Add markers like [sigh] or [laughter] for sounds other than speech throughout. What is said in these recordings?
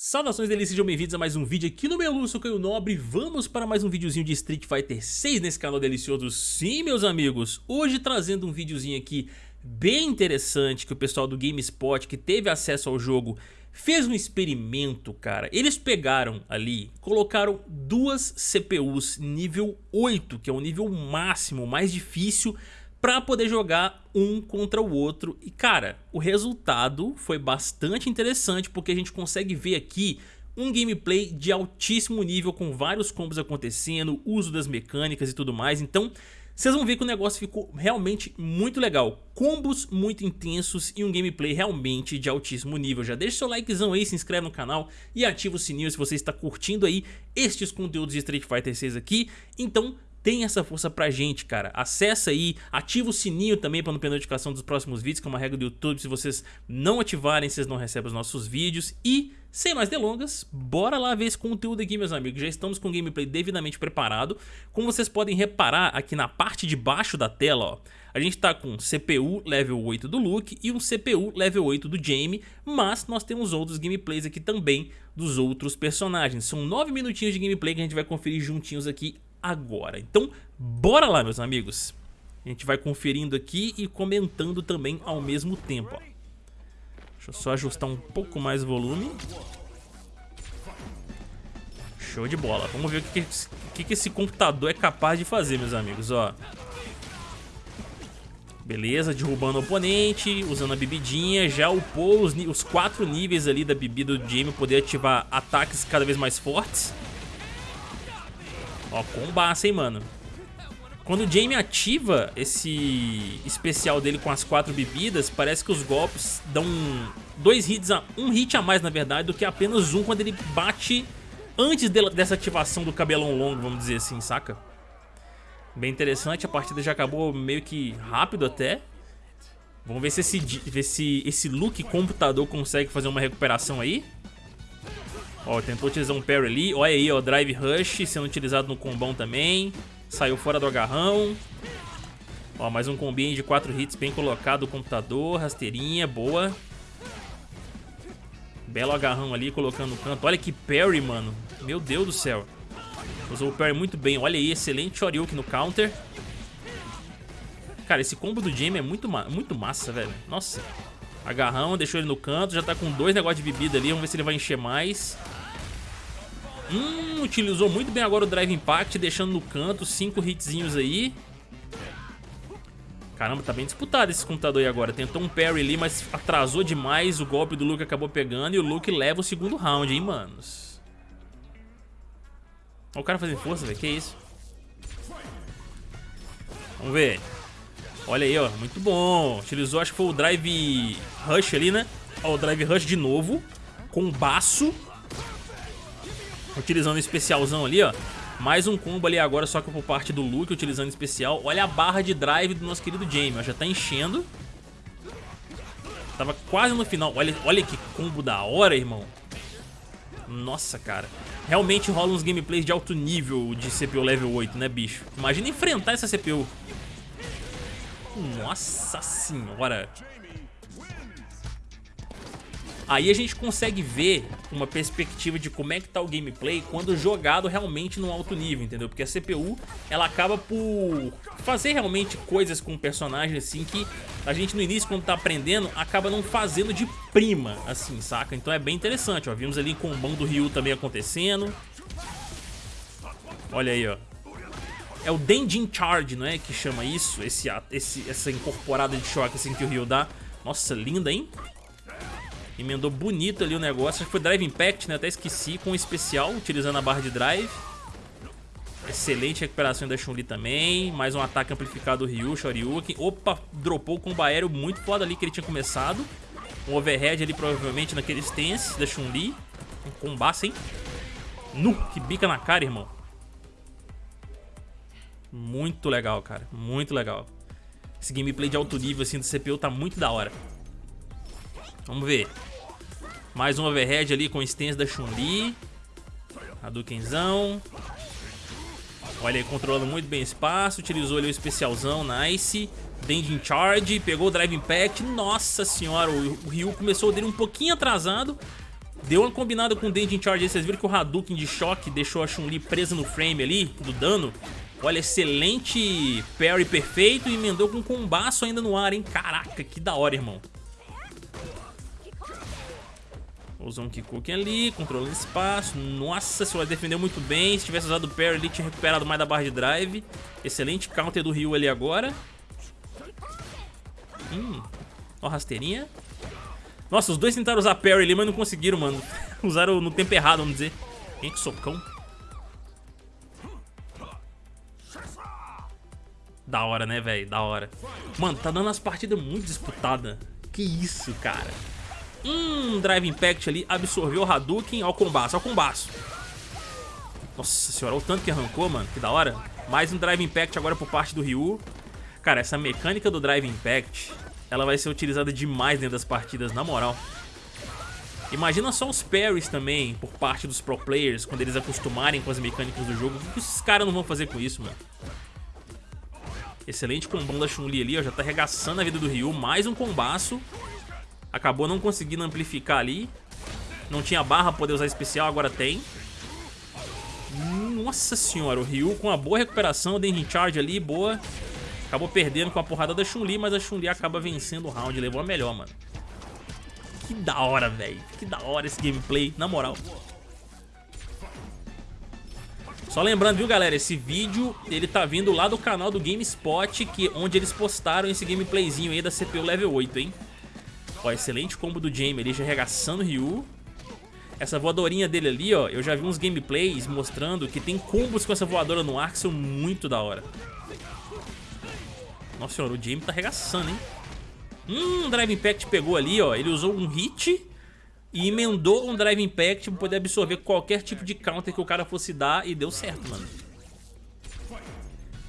Saudações delícias, sejam bem-vindos a mais um vídeo aqui no meu Lúcio Caio Nobre. Vamos para mais um videozinho de Street Fighter 6 nesse canal delicioso. Sim, meus amigos, hoje trazendo um videozinho aqui bem interessante Que o pessoal do GameSpot que teve acesso ao jogo fez um experimento, cara. Eles pegaram ali, colocaram duas CPUs nível 8 Que é o nível máximo, mais difícil para poder jogar um contra o outro. E cara, o resultado foi bastante interessante porque a gente consegue ver aqui um gameplay de altíssimo nível com vários combos acontecendo, uso das mecânicas e tudo mais. Então, vocês vão ver que o negócio ficou realmente muito legal. Combos muito intensos e um gameplay realmente de altíssimo nível. Já deixa seu likezão aí, se inscreve no canal e ativa o sininho se você está curtindo aí estes conteúdos de Street Fighter 6 aqui. Então, tem essa força pra gente, cara. Acessa aí, ativa o sininho também pra não perder notificação dos próximos vídeos, que é uma regra do YouTube. Se vocês não ativarem, vocês não recebem os nossos vídeos. E, sem mais delongas, bora lá ver esse conteúdo aqui, meus amigos. Já estamos com o gameplay devidamente preparado. Como vocês podem reparar aqui na parte de baixo da tela, ó, a gente tá com CPU level 8 do Luke e um CPU level 8 do Jamie, mas nós temos outros gameplays aqui também dos outros personagens. São 9 minutinhos de gameplay que a gente vai conferir juntinhos aqui agora. Então, bora lá, meus amigos. A gente vai conferindo aqui e comentando também ao mesmo tempo. Ó. Deixa eu só ajustar um pouco mais o volume. Show de bola. Vamos ver o que, que, que esse computador é capaz de fazer, meus amigos. Ó. Beleza, derrubando o oponente, usando a bebidinha, já upou os, os quatro níveis ali da bebida do Jamie, poder ativar ataques cada vez mais fortes. Ó, combaça, hein, mano. Quando o Jamie ativa esse especial dele com as quatro bebidas, parece que os golpes dão dois hits, a, um hit a mais, na verdade, do que apenas um quando ele bate antes de, dessa ativação do cabelão longo, vamos dizer assim, saca? Bem interessante, a partida já acabou meio que rápido até. Vamos ver se esse, ver se esse look computador consegue fazer uma recuperação aí. Ó, tentou utilizar um parry ali. Olha aí, ó, Drive Rush sendo utilizado no combão também. Saiu fora do agarrão. Ó, mais um combinho de 4 hits bem colocado o computador. Rasteirinha, boa. Belo agarrão ali, colocando no canto. Olha que parry, mano. Meu Deus do céu. Usou o parry muito bem. Olha aí, excelente Shoryuken no counter. Cara, esse combo do Jamie é muito, ma muito massa, velho. Nossa. Agarrão, deixou ele no canto. Já tá com dois negócios de bebida ali. Vamos ver se ele vai encher mais. Hum, utilizou muito bem agora o Drive Impact, deixando no canto, cinco hitzinhos aí. Caramba, tá bem disputado esse computador aí agora. Tentou um parry ali, mas atrasou demais. O golpe do Luke acabou pegando e o Luke leva o segundo round, hein, manos. Olha o cara fazendo força, velho. Que isso? Vamos ver. Olha aí, ó. Muito bom. Utilizou, acho que foi o Drive Rush ali, né? Ó, o Drive Rush de novo. Com baço. Utilizando o especialzão ali, ó. Mais um combo ali agora, só que por parte do Luke, utilizando especial. Olha a barra de drive do nosso querido Jamie, ó. Já tá enchendo. Tava quase no final. Olha, olha que combo da hora, irmão. Nossa, cara. Realmente rola uns gameplays de alto nível de CPU level 8, né, bicho? Imagina enfrentar essa CPU. Nossa senhora. Aí a gente consegue ver uma perspectiva de como é que tá o gameplay quando jogado realmente no alto nível, entendeu? Porque a CPU, ela acaba por fazer realmente coisas com o personagem assim que a gente no início quando tá aprendendo acaba não fazendo de prima, assim, saca? Então é bem interessante, ó. Vimos ali com o bom do Ryu também acontecendo. Olha aí, ó. É o Denjin Charge, não é? Que chama isso, esse, esse, essa incorporada de choque assim que o Ryu dá. Nossa, linda, hein? Emendou bonito ali o negócio. Acho que foi Drive Impact, né? Até esqueci. Com especial, utilizando a barra de drive. Excelente recuperação da Chun-Li também. Mais um ataque amplificado do Ryu, Shoryuken. Opa, dropou o combo aéreo muito foda ali que ele tinha começado. Um overhead ali provavelmente naquele stance da Chun-Li. Um combaço, hein? Nu, que bica na cara, irmão. Muito legal, cara. Muito legal. Esse gameplay de alto nível assim do CPU tá muito da hora. Vamos ver. Mais um overhead ali com stance da Chun-Li. Hadoukenzão. Olha aí, controlando muito bem o espaço. Utilizou ali o especialzão, nice. Dending Charge, pegou o Drive Impact. Nossa senhora, o, Ryu começou dele um pouquinho atrasado. Deu uma combinada com o Dendin Charge aí, vocês viram que o Hadouken de choque deixou a Chun-Li presa no frame ali, do dano. Olha, excelente parry perfeito e emendou com um combaço ainda no ar, hein? Caraca, que da hora, irmão. Usou um Kikuken ali, controlando espaço. Nossa senhora, defendeu muito bem. Se tivesse usado o parry ali, tinha recuperado mais da barra de drive. Excelente counter do Ryu ali agora. Hum, ó rasteirinha. Nossa, os dois tentaram usar parry ali, mas não conseguiram, mano. [laughs] Usaram no tempo errado, vamos dizer. Quem que socão? Da hora, né, velho? Da hora. Mano, tá dando umas partidas muito disputadas. Que isso, cara. Hum, Drive Impact ali, absorveu o Hadouken ao combate, ao combate. Nossa senhora, o tanto que arrancou, mano, que da hora. Mais um Drive Impact agora por parte do Ryu. Cara, essa mecânica do Drive Impact, ela vai ser utilizada demais dentro das partidas, na moral. Imagina só os parries também, por parte dos pro players, quando eles acostumarem com as mecânicas do jogo. O que esses caras não vão fazer com isso, mano? Excelente combão da Chun-Li ali, ó, já tá arregaçando a vida do Ryu. Mais um combaço. Acabou não conseguindo amplificar ali. Não tinha barra pra poder usar especial, agora tem. Nossa senhora, o Ryu com uma boa recuperação, o Dengin Charge ali, boa. Acabou perdendo com a porrada da Chun-Li, mas a Chun-Li acaba vencendo o round, levou a melhor, mano. Que da hora, velho. Que da hora esse gameplay, na moral. Só lembrando, viu, galera, esse vídeo, ele tá vindo lá do canal do GameSpot, que, onde eles postaram esse gameplayzinho aí da CPU Level 8, hein. Ó, excelente combo do Jamie ali, já arregaçando o Ryu. Essa voadorinha dele ali, ó, eu já vi uns gameplays mostrando que tem combos com essa voadora no ar que são muito da hora. Nossa senhora, o Jamie tá arregaçando, hein? Hum, Drive Impact pegou ali, ó. Ele usou um hit e emendou um Drive Impact pra poder absorver qualquer tipo de counter que o cara fosse dar e deu certo, mano.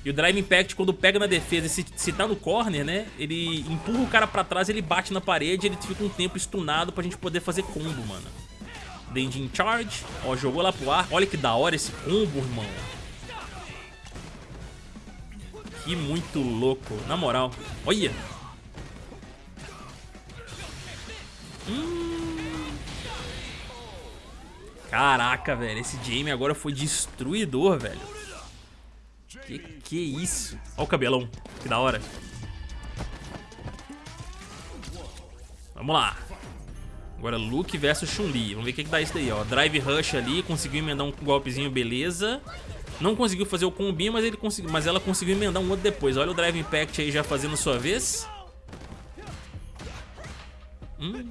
E o Drive Impact, quando pega na defesa se, se tá no corner, né? Ele empurra o cara pra trás, ele bate na parede ele fica um tempo stunado pra gente poder fazer combo, mano. Dendin Charge, ó, jogou lá pro ar. Olha que da hora esse combo, irmão. Que muito louco, na moral. Olha. Hum. Caraca, velho, esse Jamie agora foi destruidor, velho. Que que isso? Olha o cabelão, que da hora. Vamos lá. Agora Luke versus Chun-Li. Vamos ver o que, que dá isso daí, ó. Drive Rush ali, conseguiu emendar um golpezinho, beleza. Não conseguiu fazer o combinho, mas, ele conseguiu, mas ela conseguiu emendar um outro depois. Olha o Drive Impact aí já fazendo sua vez. Hum.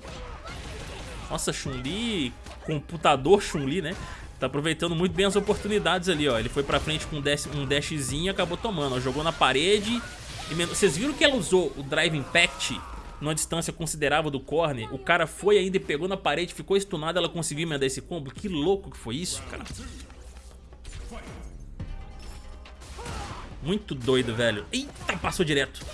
Nossa, Chun-Li, computador Chun-Li, né? Tá aproveitando muito bem as oportunidades ali, ó. Ele foi pra frente com um, dash, um dashzinho e acabou tomando, ó. Jogou na parede. E Vocês viram que ela usou o Drive Impact numa distância considerável do corner? O cara foi ainda e pegou na parede, ficou stunado, ela conseguiu emendar esse combo. Que louco que foi isso, cara. Muito doido, velho. Eita, passou direto.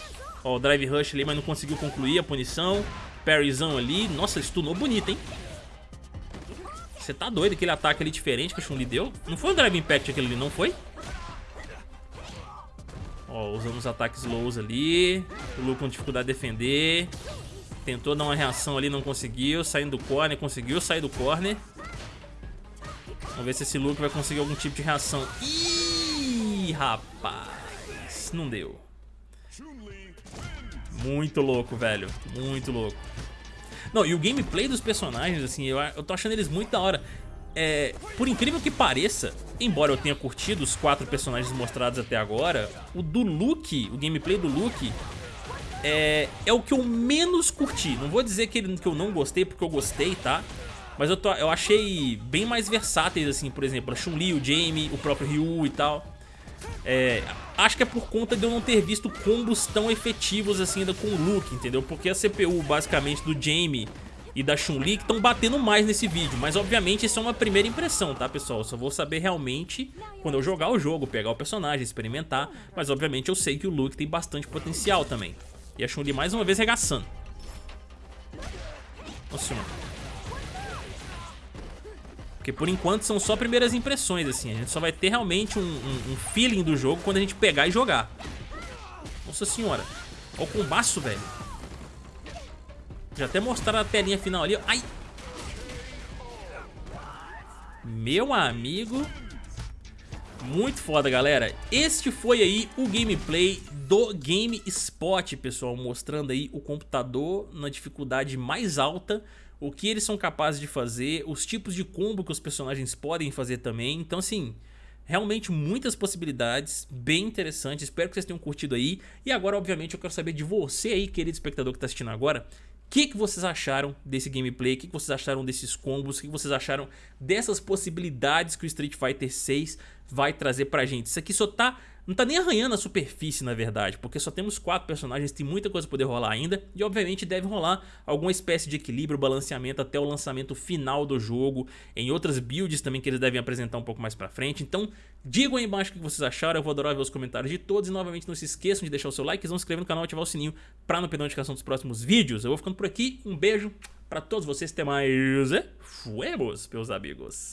Ó, o Drive Rush ali, mas não conseguiu concluir a punição. Parryzão ali. Nossa, stunou bonito, hein? Você tá doido aquele ataque ali diferente que o Chun-Li deu? Não foi um Drive Impact aquele ali, não foi? Ó, usando os ataques lows ali. O Lu com dificuldade de defender. Tentou dar uma reação ali, não conseguiu. Saindo do corner, conseguiu sair do corner. Vamos ver se esse Luke vai conseguir algum tipo de reação. Ih, rapaz. Não deu. Muito louco, velho. Muito louco. Não, e o gameplay dos personagens, assim, eu, eu tô achando eles muito da hora. É, por incrível que pareça, embora eu tenha curtido os quatro personagens mostrados até agora, o do Luke, o gameplay do Luke, é, é o que eu menos curti. Não vou dizer que, ele, que eu não gostei, porque eu gostei, tá? Mas eu, tô, eu achei bem mais versáteis, assim, por exemplo, a Chun-Li, o Jamie, o próprio Ryu e tal. É, acho que é por conta de eu não ter visto combos tão efetivos assim ainda com o Luke, entendeu? Porque a CPU basicamente do Jamie e da Chun-Li que estão batendo mais nesse vídeo. Mas obviamente isso é uma primeira impressão, tá pessoal? Eu só vou saber realmente quando eu jogar o jogo, pegar o personagem, experimentar. Mas obviamente eu sei que o Luke tem bastante potencial também. E a Chun-Li mais uma vez regaçando. Nossa senhora. Porque por enquanto são só primeiras impressões, assim. A gente só vai ter realmente um, um, um feeling do jogo quando a gente pegar e jogar. Nossa senhora. Olha o combaço, velho. Já até mostraram a telinha final ali. Ai! Meu amigo, muito foda, galera. Este foi aí o gameplay do Game Spot, pessoal, mostrando aí o computador na dificuldade mais alta, o que eles são capazes de fazer, os tipos de combo que os personagens podem fazer também. Então, assim, realmente muitas possibilidades, bem interessante, espero que vocês tenham curtido aí. E agora, obviamente, eu quero saber de você aí, querido espectador que está assistindo agora, o que, que vocês acharam desse gameplay? O que, que vocês acharam desses combos? O que, que vocês acharam dessas possibilidades que o Street Fighter 6 vai trazer pra gente? Isso aqui só tá não tá nem arranhando a superfície, na verdade, porque só temos quatro personagens, tem muita coisa pra poder rolar ainda, e obviamente deve rolar alguma espécie de equilíbrio, balanceamento até o lançamento final do jogo, em outras builds também que eles devem apresentar um pouco mais pra frente, então digam aí embaixo o que vocês acharam, eu vou adorar ver os comentários de todos, e novamente não se esqueçam de deixar o seu like, se inscrever no canal e ativar o sininho pra não perder a notificação dos próximos vídeos. Eu vou ficando por aqui, um beijo pra todos vocês, até mais, fuemos, meus amigos.